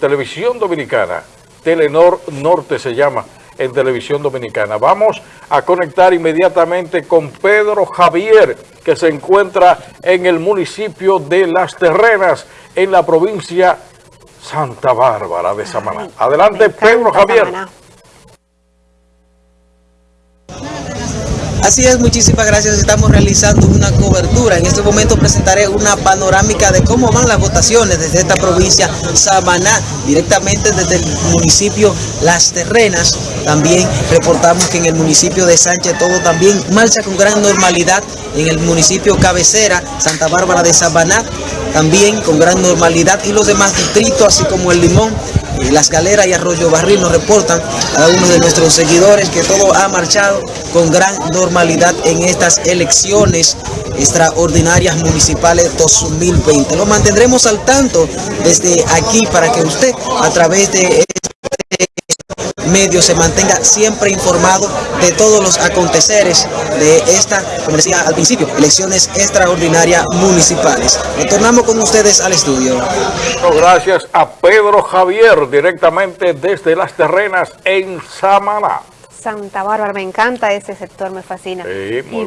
Televisión Dominicana. Telenor Norte se llama en Televisión Dominicana. Vamos a conectar inmediatamente con Pedro Javier, que se encuentra en el municipio de Las Terrenas, en la provincia Santa Bárbara de Samaná. Adelante, Pedro Javier. Así es, muchísimas gracias. Estamos realizando una cobertura. En este momento presentaré una panorámica de cómo van las votaciones desde esta provincia Samaná, directamente desde el municipio Las Terrenas. También reportamos que en el municipio de Sánchez todo también marcha con gran normalidad. En el municipio cabecera, Santa Bárbara de Samaná, también con gran normalidad. Y los demás distritos, así como el Limón, las Galeras y Arroyo Barril nos reportan a uno de nuestros seguidores que todo ha marchado con gran normalidad en estas elecciones extraordinarias municipales 2020. Lo mantendremos al tanto desde aquí para que usted a través de medio se mantenga siempre informado de todos los aconteceres de esta, como decía al principio, elecciones extraordinarias municipales. Retornamos con ustedes al estudio. Gracias a Pedro Javier, directamente desde Las Terrenas en Samaná. Santa Bárbara, me encanta ese sector, me fascina. Sí, muy y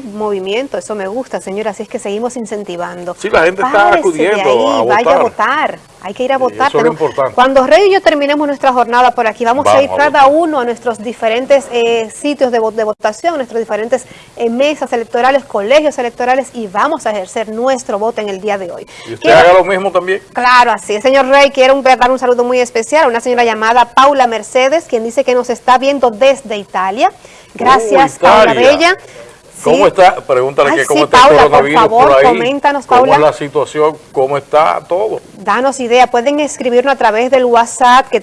bonito. movimiento, eso me gusta, señora, así es que seguimos incentivando. Sí, la gente está acudiendo ahí, a Vaya a votar. Hay que ir a Sí, votar. eso es lo importante. Cuando Rey y yo terminemos nuestra jornada por aquí, vamos, a ir cada uno a nuestros diferentes eh, sitios de, de votación, nuestros diferentes eh, mesas electorales, colegios electorales y vamos a ejercer nuestro voto en el día de hoy. ¿Y usted Quiero- haga lo mismo también? Claro, así es, señor Rey. Quiero un- dar un saludo muy especial a una señora llamada Paula Mercedes, quien dice que nos está viendo desde Italia. Gracias, Oh, Paula Italia. Bella. ¿Cómo está? Pregúntale Ay, que cómo está el Paula, por coronavirus favor, por ahí. coméntanos, ¿Cómo Paula. es la situación? ¿Cómo está todo? Danos idea. Pueden escribirnos a través del WhatsApp que